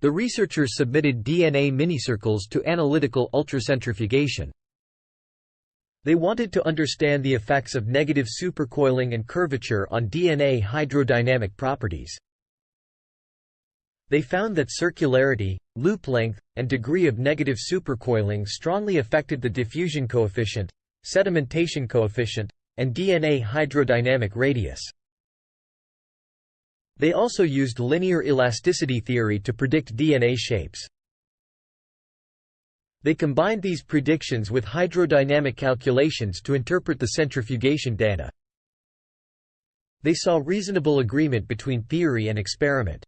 The researchers submitted DNA minicircles to analytical ultracentrifugation. They wanted to understand the effects of negative supercoiling and curvature on DNA hydrodynamic properties. They found that circularity, loop length, and degree of negative supercoiling strongly affected the diffusion coefficient, sedimentation coefficient, and DNA hydrodynamic radius. They also used linear elasticity theory to predict DNA shapes. They combined these predictions with hydrodynamic calculations to interpret the centrifugation data. They saw reasonable agreement between theory and experiment.